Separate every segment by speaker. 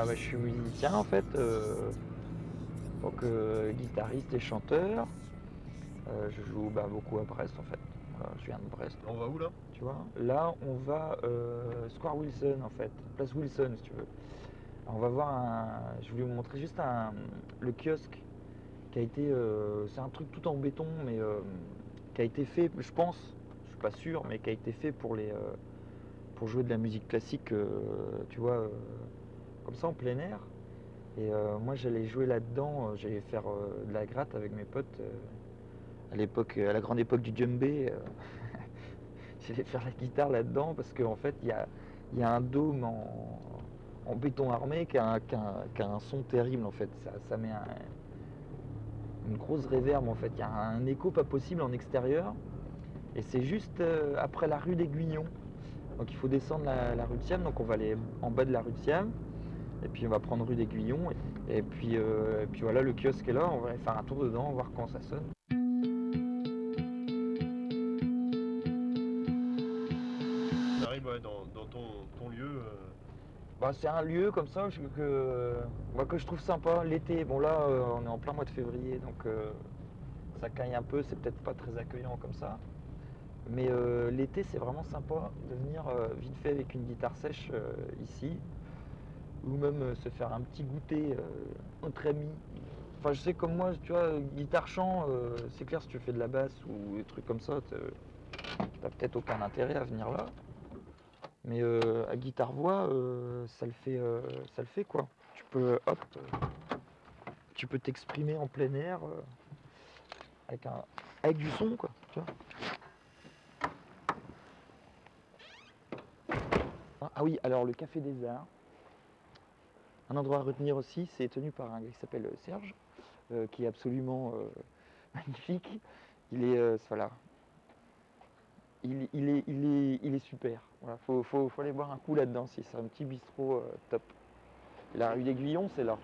Speaker 1: Ah, bah, je suis musicien en fait, euh, donc euh, guitariste et chanteur. Euh, je joue bah, beaucoup à Brest en fait. Voilà, je viens de Brest.
Speaker 2: On va où là?
Speaker 1: Tu vois? Là, on va euh, Square Wilson en fait, place Wilson si tu veux. On va voir un. Je voulais vous montrer juste un, le kiosque qui a été. euh, c'est un truc tout en béton, mais euh, qui a été fait, je pense, je suis pas sûr, mais qui a été fait pour les. euh, pour jouer de la musique classique, euh, tu vois, euh, comme ça en plein air. Et euh, moi, j'allais jouer là-dedans, euh, j'allais faire euh, de la gratte avec mes potes. à l'époque, à la grande époque du djembé, j'allais faire la guitare là-dedans parce qu'en fait, il y a, y a un dôme en, béton armé qui a, un, son terrible en fait. Ça, met un- une grosse réverbe en fait. Il y a un écho pas possible en extérieur. Et c'est juste après la rue d'Aiguillon. Donc il faut descendre la, la rue de Siam. Donc on va aller en bas de la rue de Siam. Et puis on va prendre rue d'Aiguillon. Et, et puis, euh, et puis voilà, le kiosque est là. On va aller faire un tour dedans, voir comment ça sonne.
Speaker 2: On arrive ouais, dans, dans ton, ton lieu. euh,
Speaker 1: Bah, c'est un lieu comme ça que, que, bah, que je trouve sympa l'été. Bon là, euh, on est en plein mois de février, donc euh, ça caille un peu, c'est peut-être pas très accueillant comme ça. Mais euh, l'été, c'est vraiment sympa de venir vite fait avec une guitare sèche ici, ou même euh, se faire un petit goûter euh, entre amis. Enfin, je sais comme moi, tu vois, guitare chant, euh, c'est clair si tu fais de la basse ou des trucs comme ça, t'as peut-être aucun intérêt à venir là. Mais à guitare voix, ça le fait, quoi. Tu peux, hop, tu peux t'exprimer en plein air avec un, avec du son quoi. Ah oui, alors le Café des Arts. Un endroit à retenir aussi, c'est tenu par un gars qui s'appelle euh, Serge, euh, qui est absolument euh, magnifique. Il est, euh, voilà, il, il est, il, est, il est super. Voilà, faut, faut, faut aller boire un coup là-dedans si c'est un petit bistrot top. La rue d'Aiguillon, c'est là.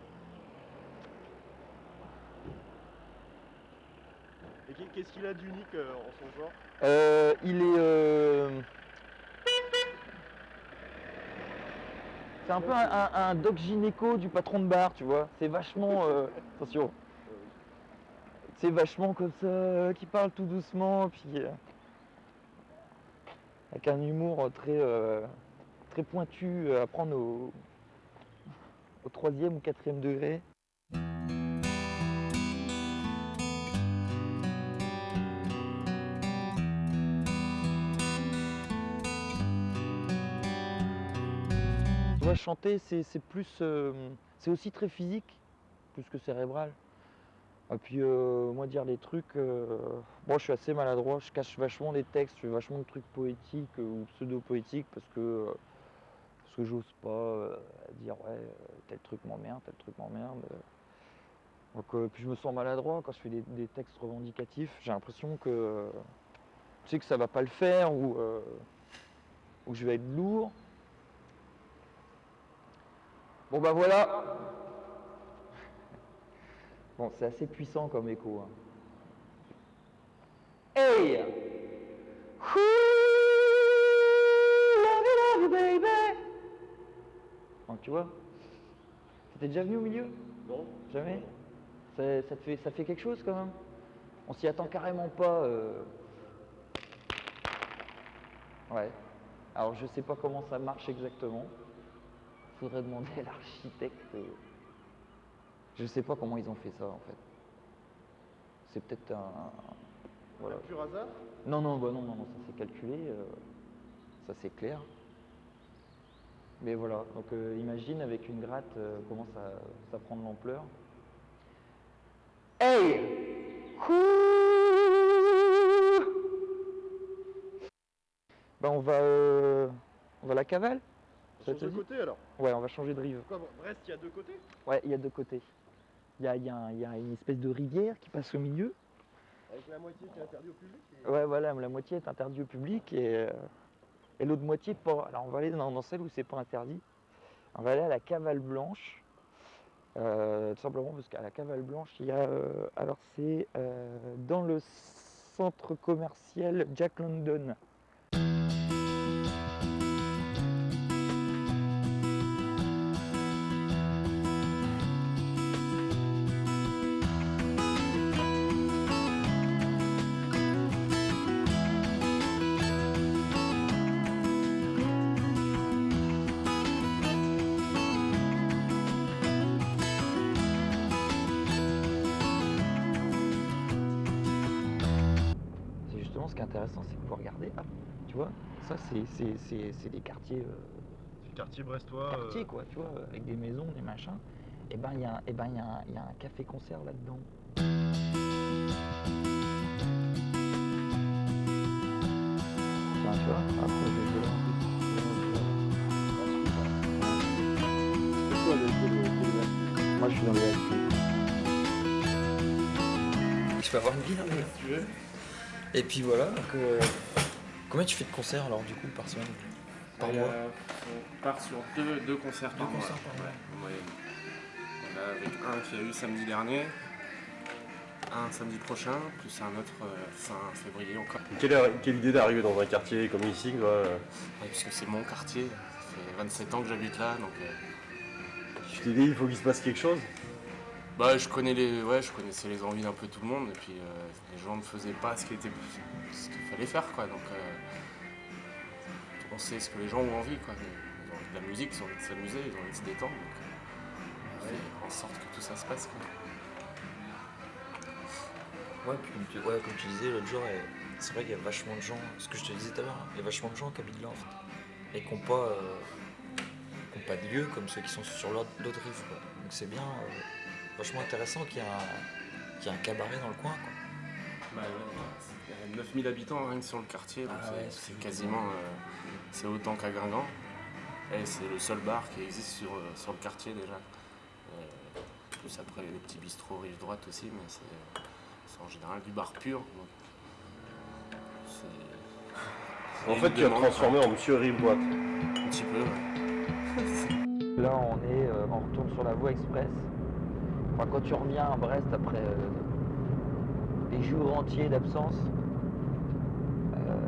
Speaker 2: Et qu'est- qu'est-ce qu'il a d'unique en son genre?
Speaker 1: Il est. C'est un peu un, un- un doc gynéco du patron de bar, tu vois. C'est vachement. euh, Attention. C'est vachement comme ça, euh, qui parle tout doucement, puis. euh, Avec un humour très. euh, très pointu à prendre au. au troisième ou quatrième degré. Chanter, c'est plus. euh, c'est aussi très physique, plus que cérébral. Et puis, euh, moi, dire des trucs. euh, moi, je suis assez maladroit, je cache vachement des textes, je fais vachement de trucs poétiques euh, ou pseudo-poétiques parce que. parce que j'ose pas dire, ouais, tel truc m'emmerde, tel truc m'emmerde. Donc, puis je me sens maladroit quand je fais des, textes revendicatifs. J'ai l'impression que. tu sais que ça va pas le faire ou. ou je vais être lourd. Bon bah voilà. Bon, c'est assez puissant comme écho. hein. Hey! Ooh, love you, love you, baby. Donc tu vois, t'étais déjà venu au milieu?
Speaker 2: Non
Speaker 1: Jamais? Ça, ça te fait, ça fait quelque chose quand même? On s'y attend carrément pas. euh. Ouais. Alors je sais pas comment ça marche exactement. Faudrait demander à l'architecte. euh. Je sais pas comment ils ont fait ça en fait. C'est peut-être un. Voilà.
Speaker 2: Pur hasard?
Speaker 1: Non, non, bah non, non, non, ça c'est calculé, euh, ça c'est clair. Mais voilà, donc euh, imagine avec une gratte euh, comment ça, ça prend de l'ampleur. Hey Bah on va, euh, on va à la cavale?
Speaker 2: Côtés alors?
Speaker 1: Ouais, on va changer de rive.
Speaker 2: Quoi, bon, Brest, il y a deux côtés?
Speaker 1: Ouais, il y a deux côtés. Il y a, il y a un- il y a une espèce de rivière qui passe au milieu.
Speaker 2: Avec la moitié qui est interdite au public et-
Speaker 1: Ouais, voilà, la moitié est interdite au public et, euh, et l'autre moitié pas. Alors on va aller dans, dans celle où c'est pas interdit. On va aller à la cavale blanche. Euh, tout simplement parce qu'à la cavale blanche, il y a. euh, alors c'est dans le centre commercial Jack London. Intéressant, c'est que vous regardez, hop, tu vois, ça c'est- c'est c'est- c'est des quartiers, euh,
Speaker 2: C'est le quartier brestois. euh,
Speaker 1: quartiers quoi, tu vois, avec des maisons, des machins. Et ben il y a, un- eh ben, il y a un- il y a un café-concert là-dedans. Enfin, tu vois, après je vais Moi je suis dans les Je peux avoir une bière
Speaker 2: le- Si tu veux.
Speaker 1: Et puis voilà, donc euh, combien tu fais de concerts alors du coup par semaine? Par
Speaker 3: Et,
Speaker 1: mois?
Speaker 3: euh, On part sur deux, deux concerts par
Speaker 1: Deux
Speaker 3: mois.
Speaker 1: concerts par mois.
Speaker 3: Ouais, moyenne. On a avec un qui a eu samedi dernier, un samedi prochain, plus un autre euh, fin février encore.
Speaker 2: Quelle, idée d'arriver dans un quartier comme ici quoi, euh,
Speaker 3: Ouais, puisque c'est mon quartier, ça fait 27 ans que j'habite là, donc euh,
Speaker 2: Tu t'es dit il faut qu'il se passe quelque chose?
Speaker 3: Bah, je, connais les, ouais, je connaissais les envies d'un peu tout le monde, et puis euh, gens ne faisaient pas ce qu'il fallait faire. Quoi, donc, euh, on sait ce que les gens ont envie. Quoi. Ils ont envie de la musique, ils ont envie de s'amuser, ils ont envie de se détendre. Donc, euh, en sorte que tout ça se passe. Quoi.
Speaker 1: Ouais, puis comme tu, ouais, comme tu disais l'autre jour, c'est vrai qu'il y a vachement de gens, ce que je te disais tout à l'heure, hein, il y a vachement de gens qui habitent là en fait, et qui n'ont pas, euh, qui ont pas de lieu comme ceux qui sont sur l'autre rive. Quoi. Donc c'est bien, euh, vachement intéressant qu'il y, ait un- y cabaret dans le coin. Quoi.
Speaker 3: Bah, ouais, il y a 9000 habitants rien que sur le quartier, donc
Speaker 1: Ah
Speaker 3: c'est-
Speaker 1: ouais,
Speaker 3: c'est
Speaker 1: c'est
Speaker 3: quasiment euh, c'est autant qu'à Guingamp. Et c'est le seul bar qui existe sur, euh, sur le quartier déjà. Euh, plus après les petits bistrots rive droite aussi, mais c'est en général du bar pur. donc
Speaker 2: En fait tu as transformé en Monsieur Rive-Boîte.
Speaker 3: Un petit peu, ouais.
Speaker 1: Là, on est, euh, on retourne sur la voie express. Enfin, quand tu reviens à Brest après euh, jours entiers d'absence, euh,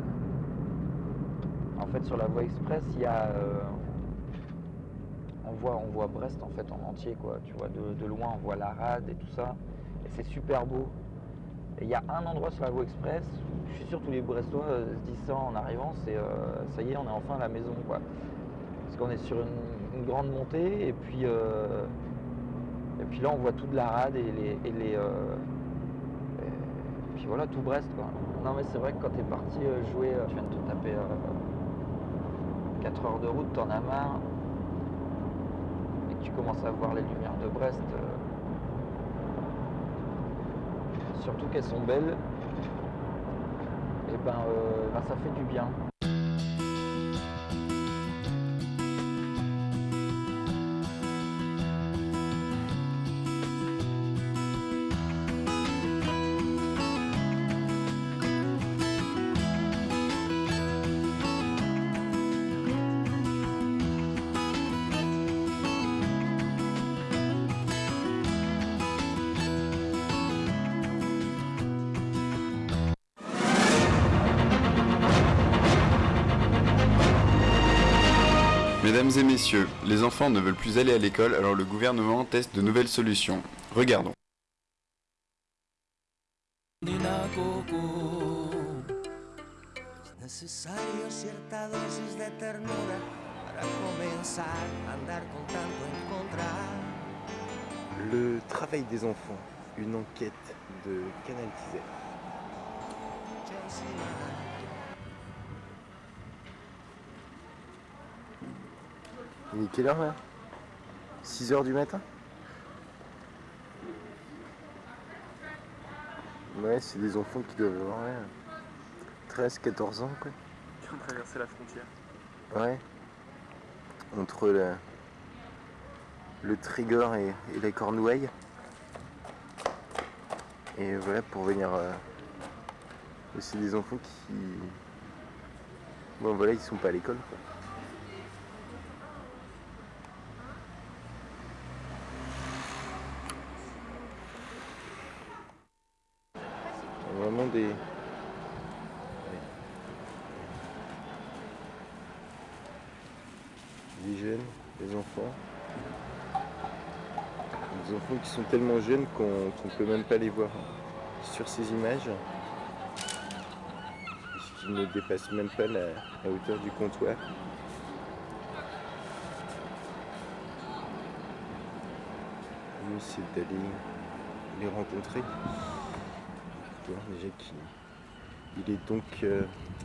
Speaker 1: en fait, sur la voie express, il y a, euh, on voit, on voit Brest en fait en entier, quoi. Tu vois, de, loin, on voit la rade et tout ça, et c'est super beau. Et il y a un endroit sur la voie express, je suis sûr tous les Brestois euh, se disent ça en arrivant, c'est ça y est, on est enfin à la maison, quoi. Parce qu'on est sur une, grande montée et puis, et puis là on voit toute la rade et les. Voilà, tout Brest quoi. Non mais c'est vrai que quand t'es parti euh, jouer, euh, tu viens de te taper 4 heures de route, t'en as marre. Et que tu commences à voir les lumières de Brest. euh, surtout qu'elles sont belles. Et ben, euh, ben, ça fait du bien.
Speaker 4: Mesdames et messieurs, les enfants ne veulent plus aller à l'école, alors le gouvernement teste de nouvelles solutions. Regardons.
Speaker 5: Le travail des enfants, une enquête de Canal TZ. Il est quelle heure là? 6 heures du matin? Ouais, c'est des enfants qui doivent avoir ouais, 13, 14 ans quoi.
Speaker 3: Qui ont traversé la frontière.
Speaker 5: Ouais. Entre la- le Trégor et, et la Cornouaille. Et voilà, pour venir. euh, c'est des enfants qui. Bon, voilà, ils sont pas à l'école quoi. Vraiment des. jeunes, des enfants. Des enfants qui sont tellement jeunes qu'on qu'on peut même pas les voir sur ces images. Puisqu'ils ne dépassent même pas la, la hauteur du comptoir. C'est d'aller les rencontrer. Il est donc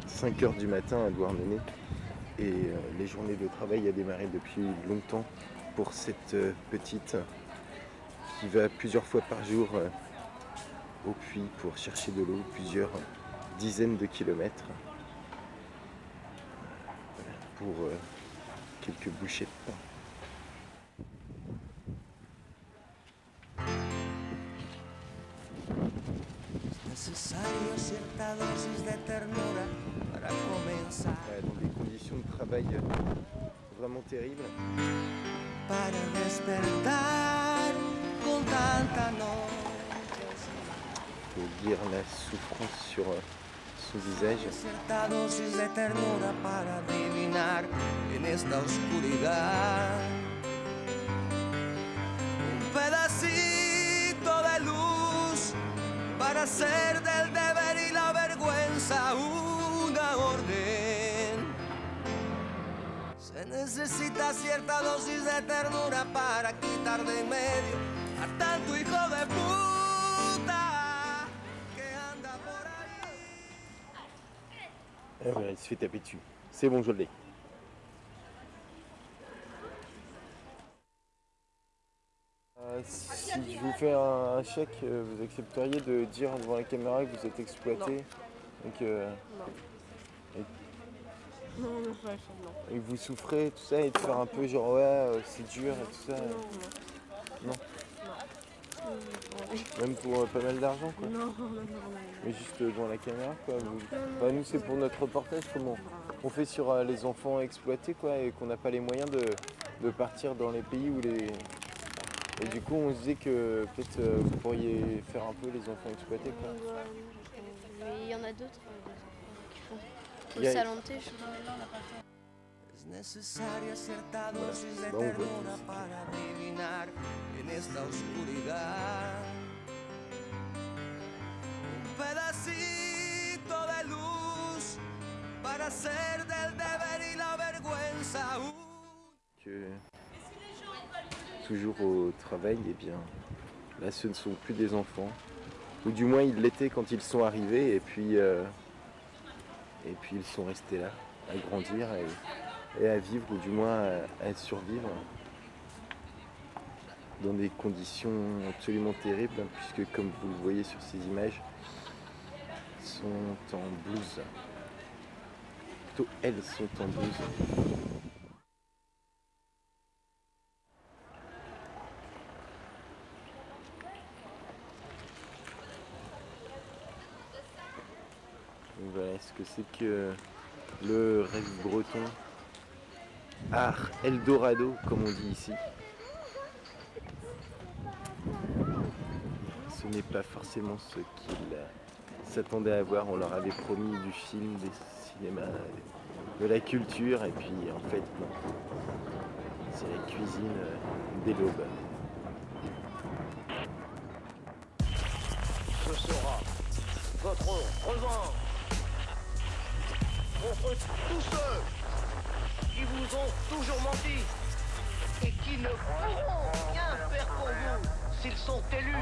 Speaker 5: 5h du matin à Douarnenez et euh, les journées de travail a démarré depuis longtemps pour cette euh, petite qui va plusieurs fois par jour euh, au puits pour chercher de l'eau, plusieurs dizaines de kilomètres pour euh, quelques bouchées de pain. Lire la souffrance sur euh, son visage.
Speaker 4: Dosis de ternura para adivinar en esta oscuridad. Un pedacito de luz para hacer del deber y la vergüenza una orden. Se necesita cierta dosis de ternura para quitar de medio a tanto hijo de puta
Speaker 5: Et voilà, il se fait taper dessus. C'est bon, je l'ai. Euh, si je vous fais un, un chèque, euh, vous accepteriez de dire devant la caméra que vous êtes exploité et que,
Speaker 6: Non, non, ça, non.
Speaker 5: et que vous souffrez, tout ça, et de faire un peu genre ouais, euh, c'est dur et tout ça,
Speaker 6: Non,
Speaker 5: Non. Même pour euh, pas mal d'argent quoi.
Speaker 6: Non, non, non, non.
Speaker 5: Mais juste euh, devant la caméra quoi. vous- Enfin, nous c'est pour notre reportage, comment on fait sur euh, les enfants exploités quoi, et qu'on n'a pas les moyens de, de partir dans les pays où les. Et du coup on se disait que peut-être euh, vous pourriez faire un peu les enfants exploités quoi.
Speaker 7: Mais il y en a d'autres qui font. Au je.
Speaker 4: Es necesaria cierta dosis de ternura para adivinar en esta oscuridad. Un pedacito de luz para hacer del deber y la vergüenza
Speaker 5: Que toujours au travail, et bien là ce ne sont plus des enfants. Ou du moins ils l'étaient quand ils sont arrivés et puis euh, et puis ils sont restés là à grandir et, et à vivre ou du moins à, survivre dans des conditions absolument terribles puisque comme vous le voyez sur ces images sont en blouse. Plutôt elles sont en blouse. Voilà ce que c'est que le rêve breton. Art Eldorado, comme on dit ici. Ce n'est pas forcément ce qu'ils s'attendaient à voir. On leur avait promis du film, des cinémas, de la culture, et puis en fait, non. C'est la cuisine euh, des
Speaker 8: sont élus.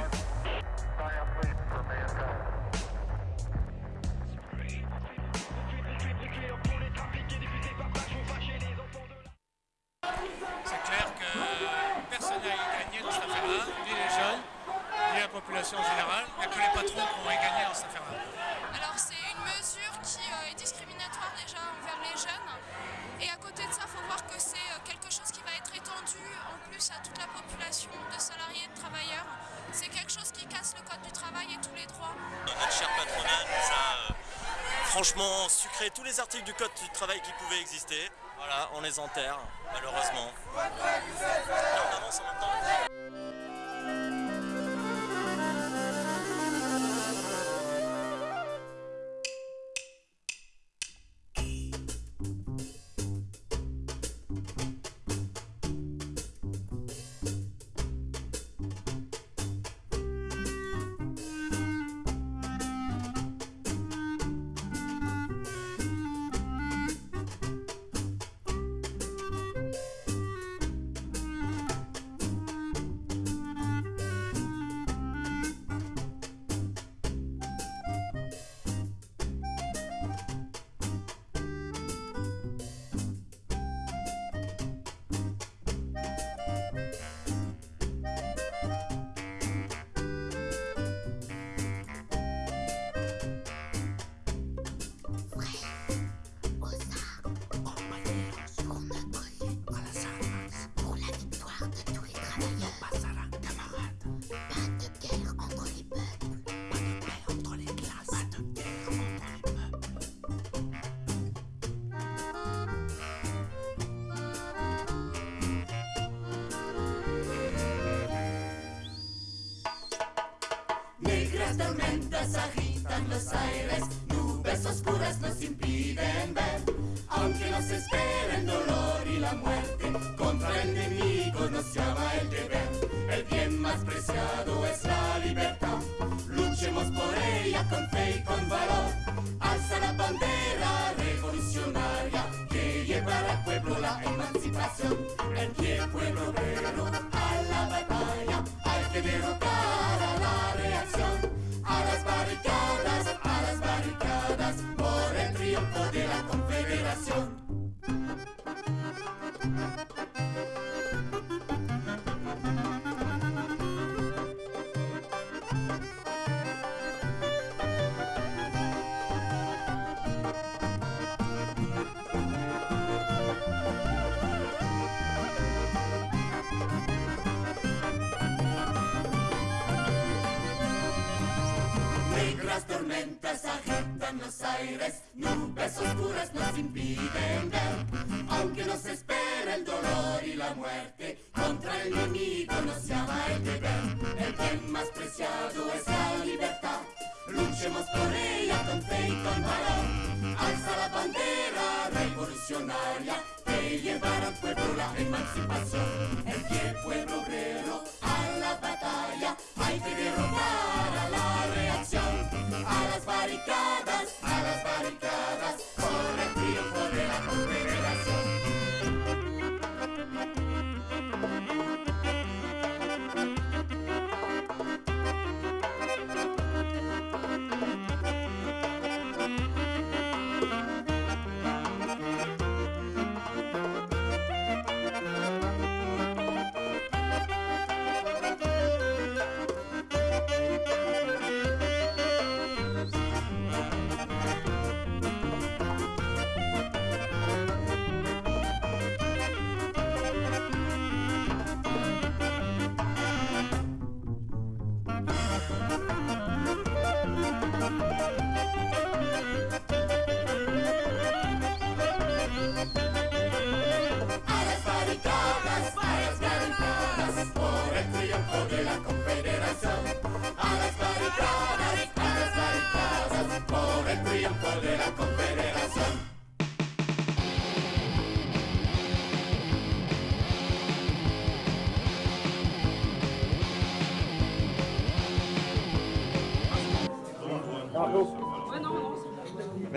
Speaker 9: Tous les
Speaker 10: articles du code du travail qui pouvaient exister. Voilà, on les enterre, malheureusement.
Speaker 11: Negras tormentas agitan los aires, nubes oscuras nos impiden ver. Aunque nos espera el dolor y la muerte, tormentas agitan los aires, nubes oscuras nos impiden ver. Aunque nos espera el dolor y la muerte,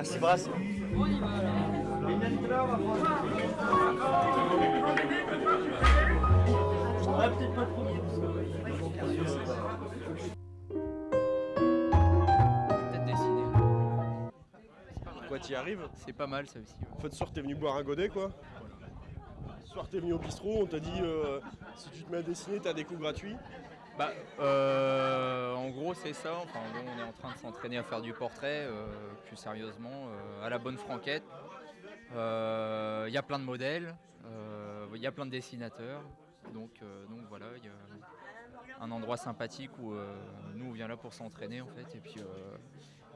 Speaker 1: Merci Brass.
Speaker 12: Peut-être dessiner.
Speaker 2: Quoi, t'y arrives
Speaker 12: C'est pas mal ça aussi. ouais.
Speaker 2: En fait, ce soir, t'es venu boire un godet, quoi. Ce soir, t'es venu au bistrot, on t'a dit euh, si tu te mets à dessiner, t'as des coups gratuits.
Speaker 12: Bah, euh, en gros, c'est ça. Enfin, on est en train de s'entraîner à faire du portrait, euh, plus sérieusement, euh, à la bonne franquette. Il y a plein de modèles, il y a plein de dessinateurs. Donc, donc voilà, il y a un endroit sympathique où nous, on vient là pour s'entraîner en fait. Et puis,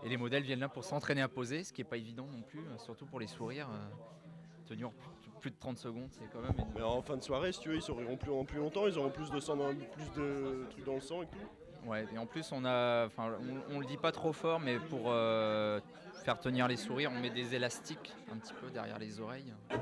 Speaker 12: et les modèles viennent là pour s'entraîner à poser, ce qui n'est pas évident non plus, surtout pour les sourires. tenir plus, de 30 secondes, c'est quand même
Speaker 2: Mais en fin de soirée, si tu veux, ils souriront plus en plus longtemps, ils auront plus de sang, dans- plus de trucs dans le sang et tout.
Speaker 12: Ouais, et en plus on a, enfin, on, on le dit pas trop fort, mais pour euh, faire tenir les sourires, on met des élastiques un petit peu derrière les oreilles.
Speaker 13: Ah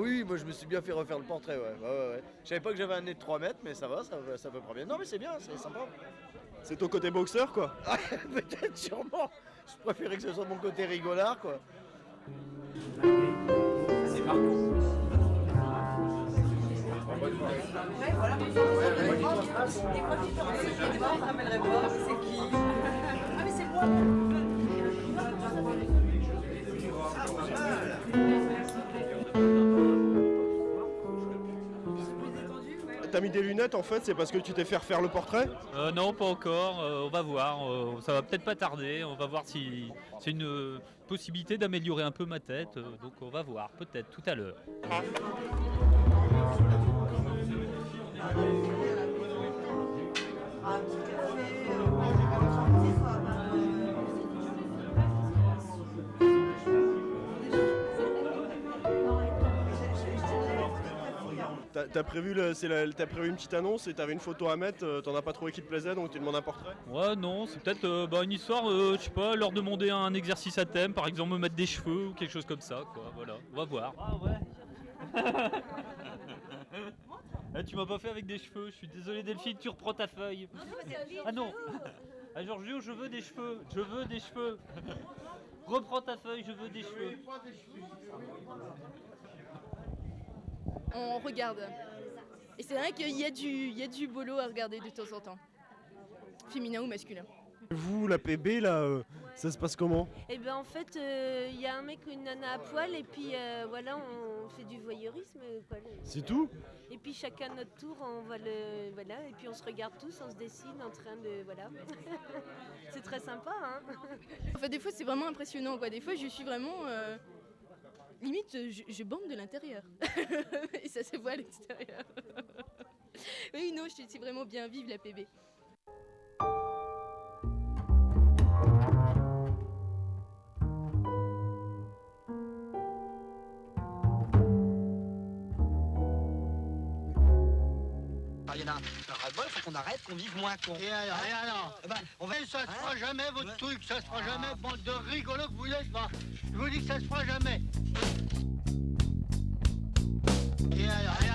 Speaker 13: oui, oui, moi je me suis bien fait refaire le portrait, ouais. ouais, ouais, ouais. Je savais pas que j'avais un nez de 3 mètres, mais ça va, ça, va- ça peut prendre bien. Non, mais c'est bien, c'est sympa.
Speaker 2: C'est ton côté boxeur, quoi
Speaker 13: Ah, Peut-être, sûrement. Je préférais que ce soit mon côté rigolard, quoi.
Speaker 12: C'est Marco.
Speaker 2: T'as mis des lunettes en fait, c'est parce que tu t'es fait refaire le portrait
Speaker 14: Euh, non, pas encore. euh, on va voir. euh, ça va peut-être pas tarder. On va voir si c'est une euh, possibilité d'améliorer un peu ma tête. euh, donc on va voir, peut-être tout à l'heure.
Speaker 2: T'as t'as prévu, le- la- prévu une petite annonce et t'avais une photo à mettre, euh, t'en as pas trouvé qui te plaisait donc tu demandes un portrait?
Speaker 14: Ouais, non, c'est peut-être euh, bah, une histoire, euh, je sais pas, leur demander un exercice à thème, par exemple me mettre des cheveux ou quelque chose comme ça, quoi. Voilà, on va voir. Ah ouais. Eh, tu m'as pas fait avec des cheveux, je suis désolé Delphine, tu reprends ta feuille. Ah non Ah Giorgio, je veux des cheveux, je veux des cheveux. Reprends ta feuille, je veux des cheveux.
Speaker 15: On regarde. Et c'est vrai qu'il y, a du- il y a du boulot à regarder de temps en temps. Féminin ou masculin.
Speaker 2: Vous, la PB, là, euh, ça se passe comment?
Speaker 16: Et ben en fait, il y a un mec ou une nana à poil et puis euh, voilà, on fait du voyeurisme.
Speaker 2: C'est tout?
Speaker 16: Et puis chacun notre tour, on va le voilà et puis on se regarde tous, on se dessine en train de voilà. c'est très sympa, hein.
Speaker 15: Enfin, des fois, c'est vraiment impressionnant. Quoi. Des fois, je suis vraiment. Euh, Limite, je, je bande de l'intérieur. Et ça se voit à l'extérieur. oui, non, je suis vraiment bien vive la PB.
Speaker 17: Ah, Il y en a un ras-le-bol, faut qu'on arrête, qu'on vive moins con. Et alors, et alors Eh ben, on va... Ça se fera jamais, votre truc, ça se fera jamais, bande de rigolos que vous êtes, va. Je vous dis que ça se fera jamais. Et alors, et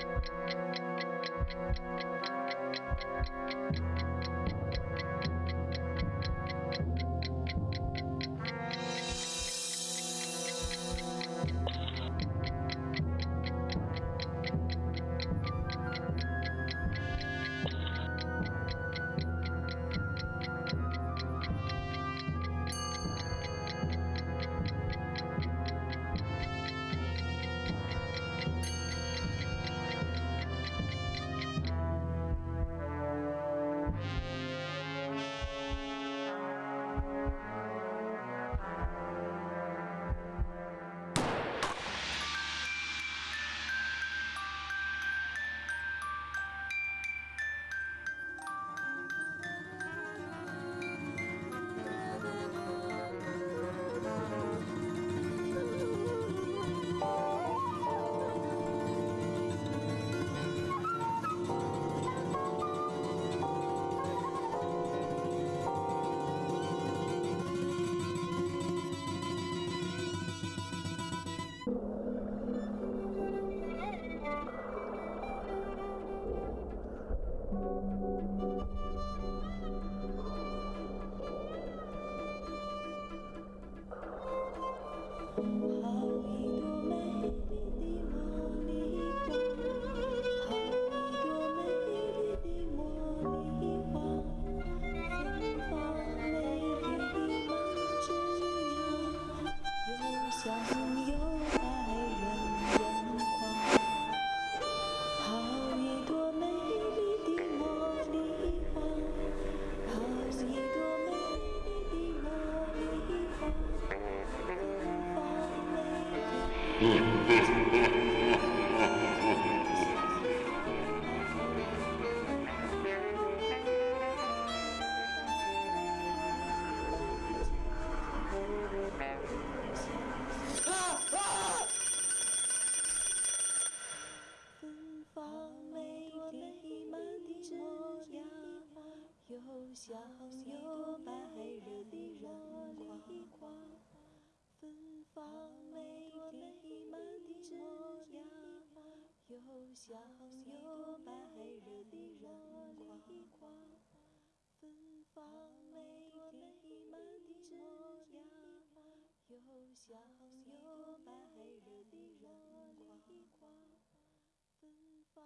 Speaker 18: Thank you. 又香又白的人光，芬芳美丽满枝芽。又香又白惹人夸，芬芳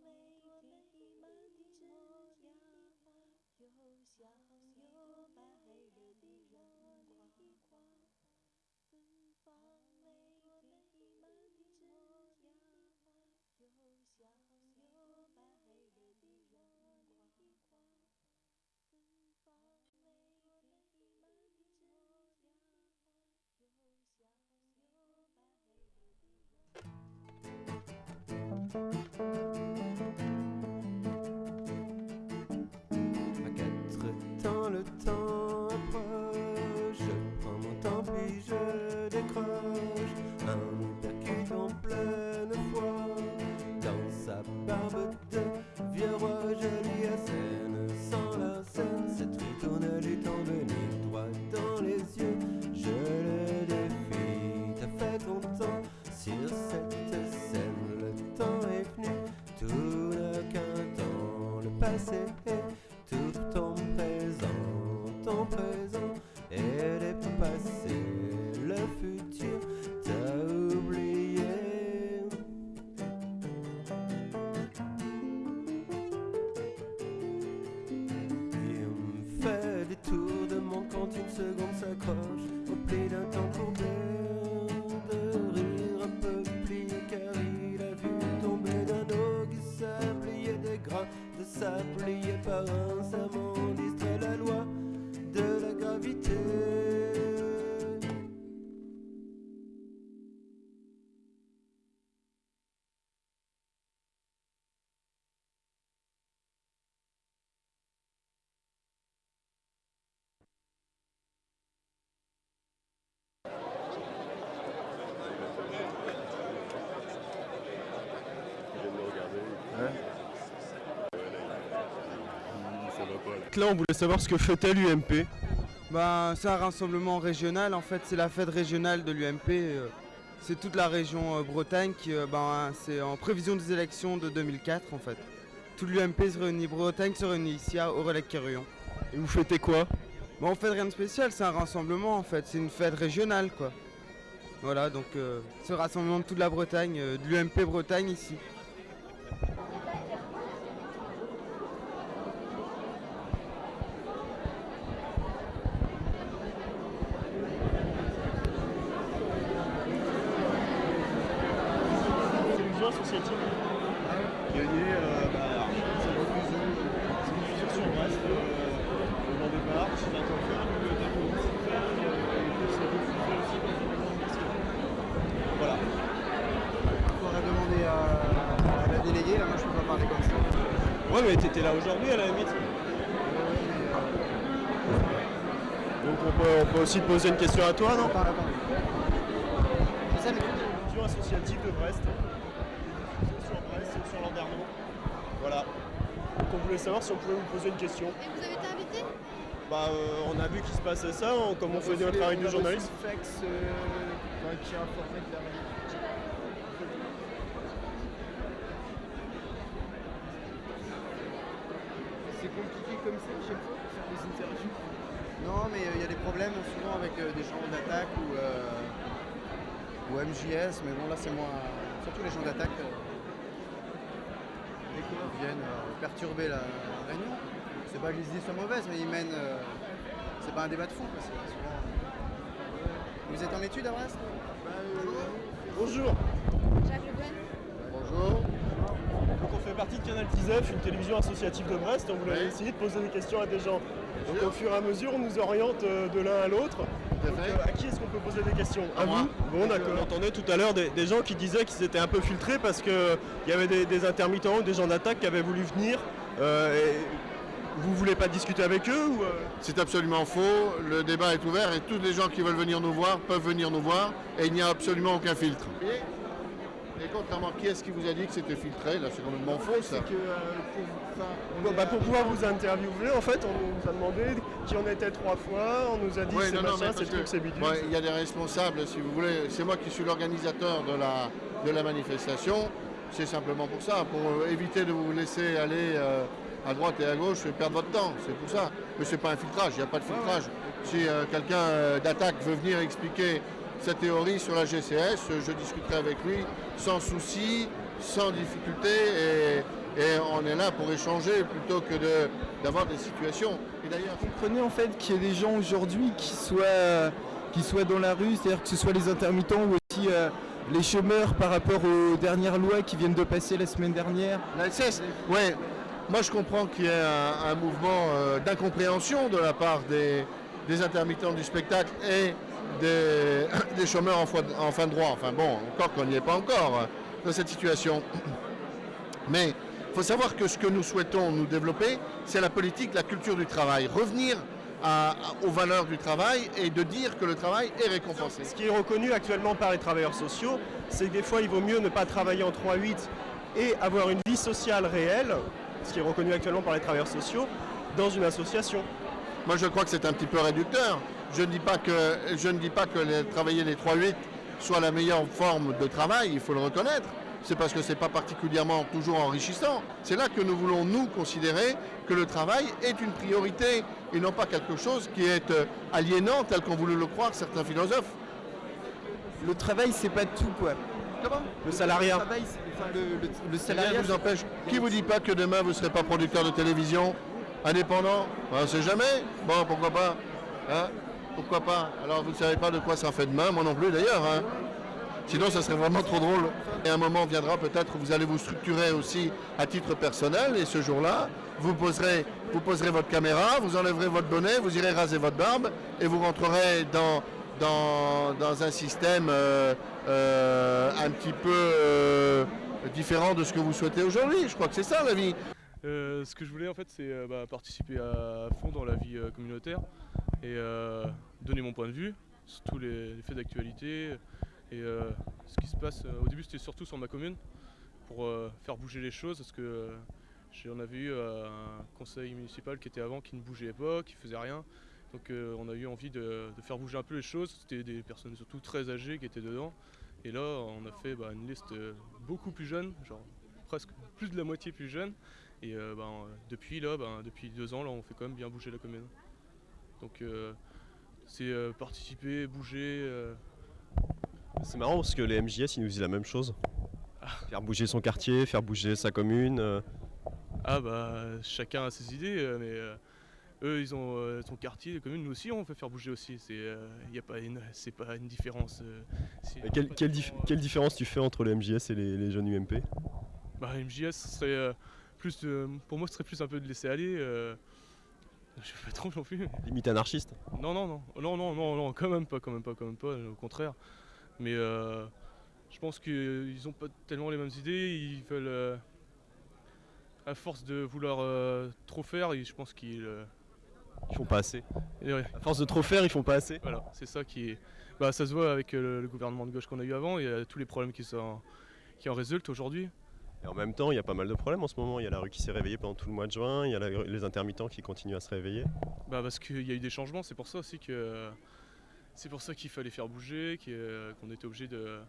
Speaker 18: 满。又香又白惹人夸，芬芳。
Speaker 19: Le temps approche. Je prends mon temps puis je décroche. Un hypercute en pleine foi. Dans sa barbe de vieux roi, je lis à scène. Sans la scène, cette ritournelle est en venir droit dans les yeux. Je le défie, t'as fait ton temps sur cette scène. Le temps est venu, tout n'a qu'un temps. Le passé de sable liés par un serment
Speaker 2: Là, on voulait savoir ce que fêtait l'UMP.
Speaker 20: Bah, c'est un rassemblement régional, en fait, c'est la fête régionale de l'UMP. euh, c'est toute la région euh, Bretagne qui, euh, ben, c'est en prévision des élections de 2004 en fait. Tout l'UMP se réunit, Bretagne se réunit ici à Aurélec-Quéruillon.
Speaker 2: Et vous fêtez quoi?
Speaker 20: Bon, on fait rien de spécial, c'est un rassemblement en fait, c'est une fête régionale quoi. Voilà, donc euh, c'est le rassemblement de toute la Bretagne, euh, de l'UMP Bretagne ici.
Speaker 2: Télévision associative. Gagné, euh, bah, c'est une diffusion, c'est une diffusion sur Brest, euh, au grand départ. C'est un temps faire, une bibliothèque municipale, euh, et puis c'est diffusé aussi dans une grande question. Voilà.
Speaker 20: Il faudrait demander à, la déléguée, là moi je peux pas parler comme ça.
Speaker 2: Ouais, mais t'étais là aujourd'hui à la limite. Donc on peut, on peut aussi te poser une question à toi, non? Télévision associative de Brest. Sur Brest, sur Landerneau. Voilà. Donc on voulait savoir si on pouvait vous poser une question.
Speaker 7: Et vous avez été invité?
Speaker 2: Bah, euh, on a vu qu'il se passait ça, on- comme on faisait notre travail de journaliste.
Speaker 20: Fex euh, qui a informé de la réunion. C'est compliqué comme ça à chaque fois pour faire des interviews Non, mais euh, il y a des problèmes souvent avec euh, des gens d'attaque ou, euh, ou MJS, mais bon là c'est moins. Surtout les gens d'attaque. euh, qu'ils viennent euh, perturber la, la réunion. C'est pas que les idées soient mauvaises, mais ils mènent. euh, c'est pas un débat de fond. quoi, c'est souvent- Vous êtes en études à Brest
Speaker 2: Bonjour.
Speaker 7: Jacques Le Guen
Speaker 2: Bonjour. Partie de Canal 19, une télévision associative de Brest. On voulait essayer de poser des questions à des gens. Donc au fur et à mesure, on nous oriente euh, de l'un à l'autre. Donc, euh, à qui est-ce qu'on peut poser des questions À vous Bon d'accord. On entendait tout à l'heure des, des gens qui disaient qu'ils étaient un peu filtrés parce qu'il y avait des, des intermittents ou des gens d'attaque qui avaient voulu venir. Euh, et vous voulez pas discuter avec eux ou, euh?
Speaker 21: C'est absolument faux. Le débat est ouvert et tous les gens qui veulent venir nous voir peuvent venir nous voir et il n'y a absolument aucun filtre. Et contrairement, qui est-ce qui vous a dit que c'était filtré Là, c'est complètement faux ça.
Speaker 2: Bon, bah, pour pouvoir vous interviewer, en fait, on nous a demandé qui on était trois fois, on nous a dit
Speaker 21: Ouais,
Speaker 2: c'est
Speaker 21: non, non, mais
Speaker 2: machin, c'est truc,
Speaker 21: que,
Speaker 2: c'est bidule.
Speaker 21: ouais, Il y a des responsables, si vous voulez. C'est moi qui suis l'organisateur de la, de la manifestation. C'est simplement pour ça, pour euh, éviter de vous laisser aller euh, à droite et à gauche et perdre votre temps. C'est pour ça. Mais c'est pas un filtrage, il n'y a pas de filtrage. Si euh, quelqu'un euh, d'attaque veut venir expliquer sa théorie sur la GCS, je discuterai avec lui sans souci, sans difficulté. Et, et on est là pour échanger plutôt que de- d'avoir des situations. Et d'ailleurs,
Speaker 20: comprenez en fait qu'il y ait des gens aujourd'hui qui soient, qui soient dans la rue, c'est-à-dire que ce soit les intermittents ou aussi euh, les chômeurs par rapport aux dernières lois qui viennent de passer la semaine dernière.
Speaker 21: La LCS, ouais. Moi, je comprends qu'il y ait un, un mouvement euh, d'incompréhension de la part des, des intermittents du spectacle et des, des chômeurs en, foi- en fin de droit. Enfin bon, encore qu'on n'y est pas encore euh, dans cette situation. Mais il faut savoir que ce que nous souhaitons nous développer, c'est la politique, la culture du travail. Revenir à- aux valeurs du travail et de dire que le travail est récompensé.
Speaker 2: Ce qui est reconnu actuellement par les travailleurs sociaux, c'est que des fois, il vaut mieux ne pas travailler en 3-8 et avoir une vie sociale réelle, ce qui est reconnu actuellement par les travailleurs sociaux, dans une association.
Speaker 21: Moi, je crois que c'est un petit peu réducteur. Je ne dis pas que, je ne dis pas que les- travailler les 3-8 soit la meilleure forme de travail, il faut le reconnaître. C'est parce que ce n'est pas particulièrement toujours enrichissant. C'est là que nous voulons, nous, considérer que le travail est une priorité et non pas quelque chose qui est euh, aliénant, tel qu'ont voulu le croire certains philosophes.
Speaker 20: Le travail, c'est pas tout quoi.
Speaker 21: Comment?
Speaker 2: Le salariat.
Speaker 20: Le travail, c'est- enfin, le, le- le
Speaker 21: Rien
Speaker 20: salariat.
Speaker 21: vous empêche. Qui vous dit pas que demain vous ne serez pas producteur de télévision? Indépendant? Ben, On ne sait jamais. Bon, pourquoi pas? Hein? Pourquoi pas Alors vous ne savez pas de quoi ça fait demain, moi non plus d'ailleurs. hein. Sinon ça serait vraiment trop drôle. Et un moment viendra peut-être vous allez vous structurer aussi à titre personnel et ce jour-là, vous poserez, vous poserez votre caméra, vous enlèverez votre bonnet, vous irez raser votre barbe et vous rentrerez dans, dans, dans un système euh, euh, un petit peu euh, différent de ce que vous souhaitez aujourd'hui. Je crois que c'est ça la vie.
Speaker 22: Ce que je voulais en fait c'est bah, participer à fond dans la vie communautaire et euh, donner mon point de vue sur tous les, faits d'actualité et euh, ce qui se passe. euh, au début c'était surtout sur ma commune pour faire bouger les choses parce que j'en avais eu un conseil municipal qui était avant qui ne bougeait pas, qui faisait rien. Donc on a eu envie de, faire bouger un peu les choses. C'était des personnes surtout très âgées qui étaient dedans Et là, on a fait bah, une liste beaucoup plus jeune, genre presque plus de la moitié plus jeune. Et bah, depuis là, bah, depuis deux ans, là, on fait quand même bien bouger la commune. Donc euh, c'est euh, participer, bouger. euh,
Speaker 2: C'est marrant parce que les MJS ils nous disent la même chose. Faire bouger son quartier, faire bouger sa commune.
Speaker 22: Ah bah chacun a ses idées, mais eux ils ont son quartier, les communes, nous aussi on fait faire bouger aussi. C'est a pas une, c'est pas une différence.
Speaker 2: Et quelle, quelle dif- quelle différence tu fais entre les MJS et les, les jeunes UMP
Speaker 22: Bah MJS serait plus, de- pour moi ce serait plus un peu de laisser aller. Je sais pas trop non plus.
Speaker 2: Limite anarchiste
Speaker 22: Non non non non non non non quand même pas quand même pas quand même pas au contraire. Mais euh, je pense qu'ils ont pas tellement les mêmes idées. Ils veulent euh, à force de vouloir euh, trop faire, je pense qu'ils
Speaker 2: Ils font pas assez.
Speaker 22: Ouais.
Speaker 2: À force de trop faire, ils font pas assez.
Speaker 22: Voilà, c'est ça qui est. Bah, ça se voit avec le, le gouvernement de gauche qu'on a eu avant et tous les problèmes qui, sont, qui en résultent aujourd'hui.
Speaker 2: Et en même temps, il y a pas mal de problèmes en ce moment. Il y a la rue qui s'est réveillée pendant tout le mois de juin, il y a la- les intermittents qui continuent à se réveiller.
Speaker 22: Bah, parce qu'il y a eu des changements, c'est pour ça aussi que. C'est pour ça qu'il fallait faire bouger, qu'on était obligé de.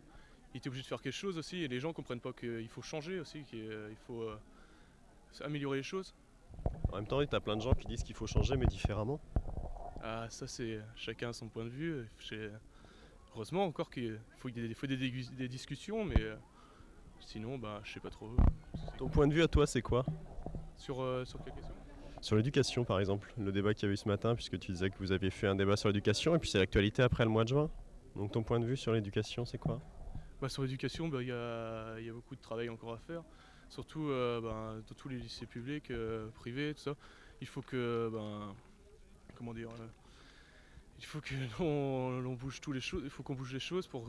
Speaker 22: Était obligé de faire quelque chose aussi et les gens comprennent pas qu'il faut changer aussi, qu'il il faut euh, améliorer les choses.
Speaker 2: En même temps, tu as plein de gens qui disent qu'il faut changer, mais différemment.
Speaker 22: Ah, ça, c'est chacun a son point de vue. Heureusement encore qu'il faut des discussions, mais euh, sinon, bah, je sais pas trop.
Speaker 2: Ton point de vue à toi, c'est quoi?
Speaker 22: Sur, euh, sur quelle question?
Speaker 2: Sur l'éducation, par exemple, le débat qu'il y a eu ce matin, puisque tu disais que vous aviez fait un débat sur l'éducation, et puis c'est l'actualité après le mois de juin. Donc ton point de vue sur l'éducation, c'est quoi?
Speaker 22: Bah, sur l'éducation, bah, il y, a, il y a beaucoup de travail encore à faire. Surtout euh, ben, dans tous les lycées publics, euh, privés, tout ça. Il faut que. ben, comment dire Il faut que l'on bouge tous les choses. Il faut qu'on bouge les choses pour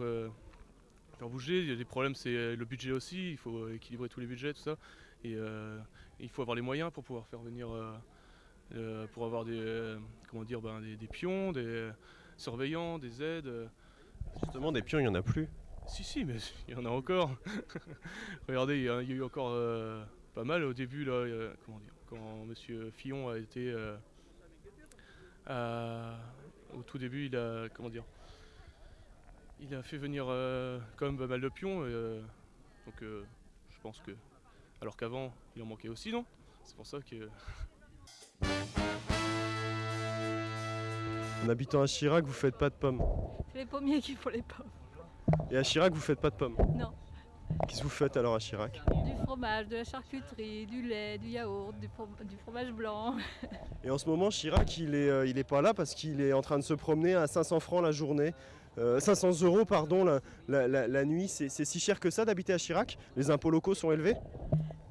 Speaker 22: euh, faire bouger. Il y a des problèmes, c'est euh, le budget aussi. Il faut équilibrer tous les budgets, tout ça. Et euh, il faut avoir les moyens pour pouvoir faire venir. euh, euh, pour avoir des, euh, comment dire, ben, des, des pions, des surveillants, des aides. euh.
Speaker 2: Justement, des pions, il n'y en a plus.
Speaker 22: Si, si, mais il y en a encore. Regardez, il y, a il y a eu encore euh, pas mal au début, là, euh, comment dire, quand Monsieur Fillon a été. euh, à- au tout début, il a. Comment dire Il a fait venir euh, quand même pas mal de pions. et, euh, donc euh, je pense que. Alors qu'avant, il en manquait aussi, non? C'est pour ça que.
Speaker 2: En habitant à Chirac, vous faites pas de pommes.
Speaker 23: C'est les pommiers qui font les pommes.
Speaker 2: Et à Chirac, vous faites pas de pommes?
Speaker 23: Non.
Speaker 2: Qu'est-ce que vous faites alors à Chirac?
Speaker 23: Du fromage, de la charcuterie, du lait, du yaourt, du, from- du fromage blanc.
Speaker 2: Et en ce moment, Chirac, il est, euh, il est pas là parce qu'il est en train de se promener à 500 francs la journée. Euh, 500 euros, pardon, la, nuit. C'est si cher que ça d'habiter à Chirac Les impôts locaux sont élevés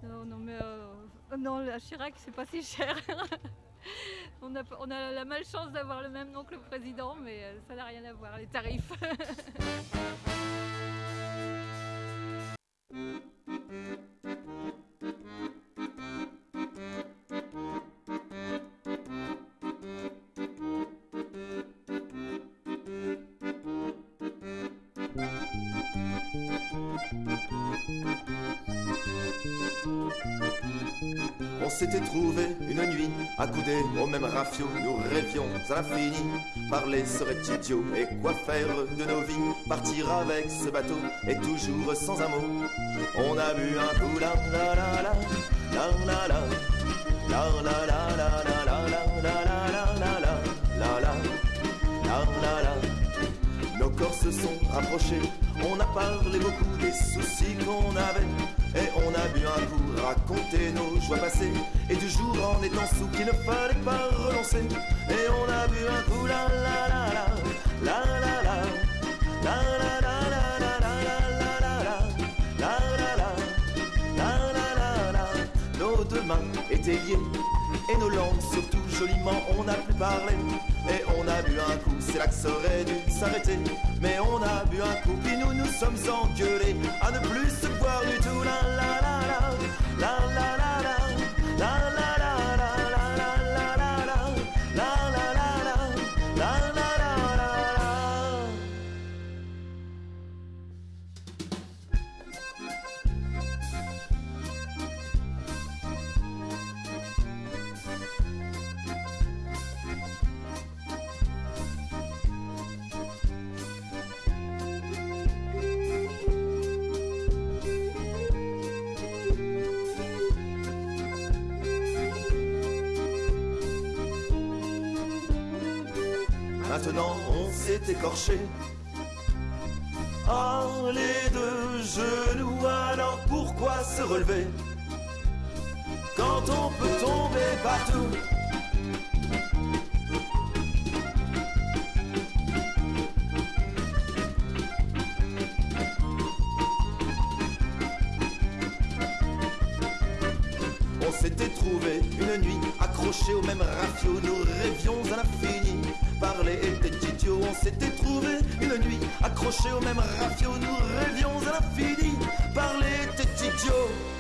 Speaker 23: Non, non, mais euh, non, à Chirac, c'est pas si cher. on, a, on a la malchance d'avoir le même nom que le président, mais euh, ça n'a rien à voir, les tarifs.
Speaker 24: s'était trouvé une nuit, accoudés au même rafio, nous rêvions à l'infini. Parler serait idiot, et quoi faire de nos vies Partir avec ce bateau, et toujours sans un mot. On a bu un coup, la la la la, la la la, la la la la la la la la la la la la la la la la nos corps se sont rapprochés, on a parlé beaucoup des soucis qu'on avait a bu un coup, raconté nos joies passées, et du jour en étant sous qu'il ne fallait pas renoncer. Et on a bu un coup, la la la la, la la la, la la. la la la la La la la la Nos deux mains étaient liées Et nos langues surtout joliment on n'a plus parlé Et on a bu un coup, c'est là que ça aurait dû s'arrêter Mais on a bu un coup, puis nous nous sommes engueulés À ne plus se voir du tout, la la la down écorché. Ah, les deux genoux, alors pourquoi se relever? Quand on peut tomber partout accrochés au même rafio, nous rêvions à l'infini. Parler était idiot.